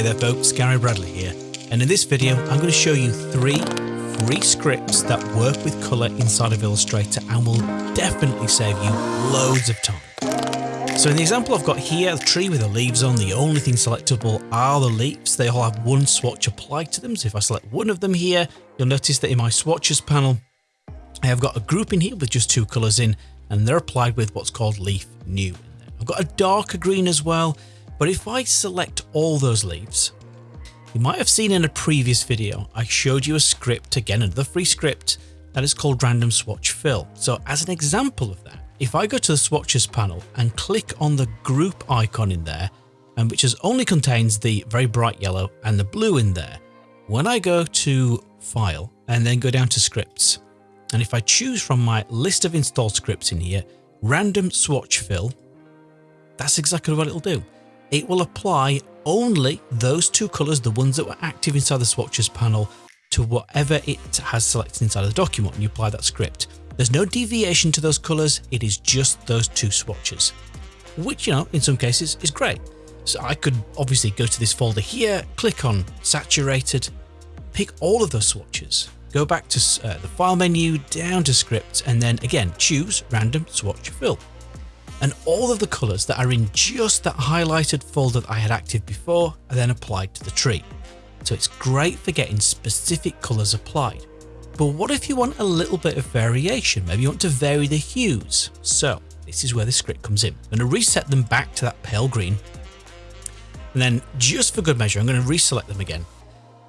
Hey there folks, Gary Bradley here, and in this video I'm going to show you three free scripts that work with colour inside of Illustrator and will definitely save you loads of time. So in the example I've got here, the tree with the leaves on, the only thing selectable are the leaves. They all have one swatch applied to them, so if I select one of them here, you'll notice that in my swatches panel, I have got a group in here with just two colours in, and they're applied with what's called leaf new. I've got a darker green as well, but if I select all those leaves, you might have seen in a previous video, I showed you a script, again another free script, that is called Random Swatch Fill. So as an example of that, if I go to the swatches panel and click on the group icon in there, and which is only contains the very bright yellow and the blue in there, when I go to file and then go down to scripts, and if I choose from my list of installed scripts in here, random swatch fill, that's exactly what it'll do it will apply only those two colours, the ones that were active inside the swatches panel, to whatever it has selected inside of the document and you apply that script. There's no deviation to those colours, it is just those two swatches, which, you know, in some cases is great. So I could obviously go to this folder here, click on saturated, pick all of those swatches, go back to uh, the file menu, down to scripts, and then again, choose random swatch fill and all of the colours that are in just that highlighted folder that I had active before are then applied to the tree. So it's great for getting specific colours applied. But what if you want a little bit of variation? Maybe you want to vary the hues. So this is where the script comes in. I'm going to reset them back to that pale green. And then just for good measure, I'm going to reselect them again.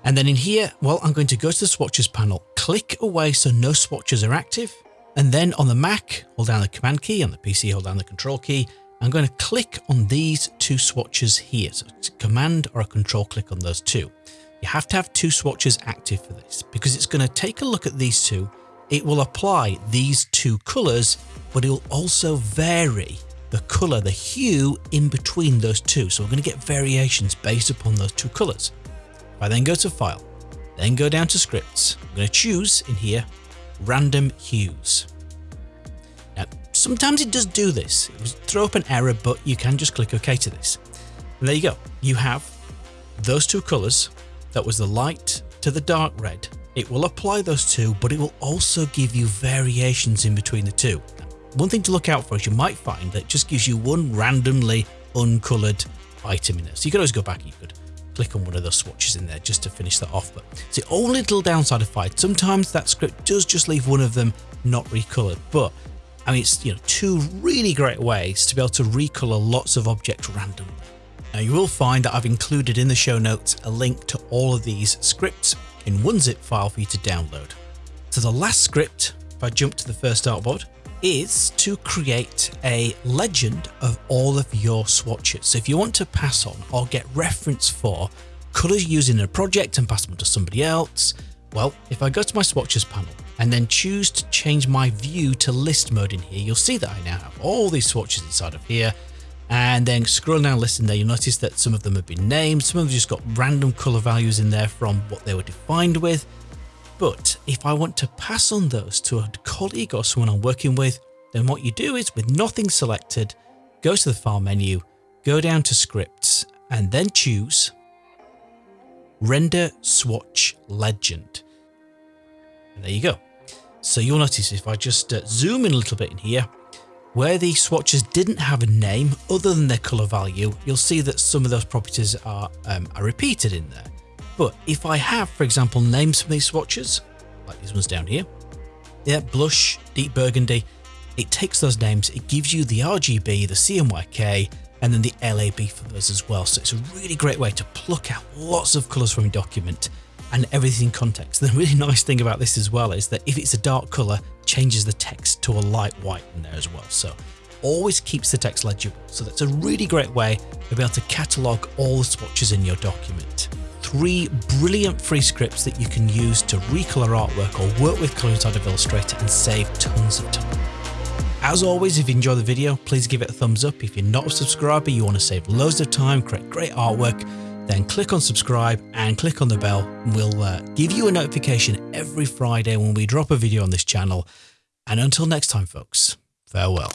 And then in here, well, I'm going to go to the swatches panel, click away so no swatches are active, and then on the Mac, hold down the Command key, on the PC, hold down the Control key. I'm going to click on these two swatches here. So it's a Command or a Control click on those two. You have to have two swatches active for this because it's going to take a look at these two. It will apply these two colors, but it will also vary the color, the hue in between those two. So we're going to get variations based upon those two colors. If I then go to File, then go down to Scripts, I'm going to choose in here random hues. Now, sometimes it does do this. It throw up an error, but you can just click OK to this. And there you go. You have those two colors. That was the light to the dark red. It will apply those two, but it will also give you variations in between the two. One thing to look out for is you might find that just gives you one randomly uncolored item in there. So you could always go back and you could click on one of those swatches in there just to finish that off. But it's the only little downside of Fight. Sometimes that script does just leave one of them not recolored, but I mean, it's you know two really great ways to be able to recolor lots of objects randomly. Now you will find that I've included in the show notes a link to all of these scripts in one zip file for you to download. So the last script, if I jump to the first artboard, is to create a legend of all of your swatches. So if you want to pass on or get reference for colors used in a project and pass them to somebody else, well, if I go to my swatches panel and then choose to change my view to list mode in here, you'll see that I now have all these swatches inside of here. And then scroll down list in there, you'll notice that some of them have been named, some of them just got random color values in there from what they were defined with. But if I want to pass on those to a colleague or someone I'm working with, then what you do is with nothing selected, go to the file menu, go down to scripts, and then choose render swatch legend. And there you go. So you'll notice if I just uh, zoom in a little bit in here, where the swatches didn't have a name other than their color value, you'll see that some of those properties are, um, are repeated in there. But if I have, for example, names from these swatches, like these ones down here, yeah, blush, deep burgundy, it takes those names, it gives you the RGB, the CMYK, and then the LAB for those as well. So it's a really great way to pluck out lots of colors from a document and everything in context. The really nice thing about this as well is that if it's a dark color, changes the text to a light white in there as well. So always keeps the text legible. So that's a really great way to be able to catalog all the swatches in your document three brilliant free scripts that you can use to recolor artwork or work with color inside of Illustrator and save tons of time. As always, if you enjoy the video, please give it a thumbs up. If you're not a subscriber, you want to save loads of time, create great artwork, then click on subscribe and click on the bell. We'll uh, give you a notification every Friday when we drop a video on this channel. And until next time, folks, farewell.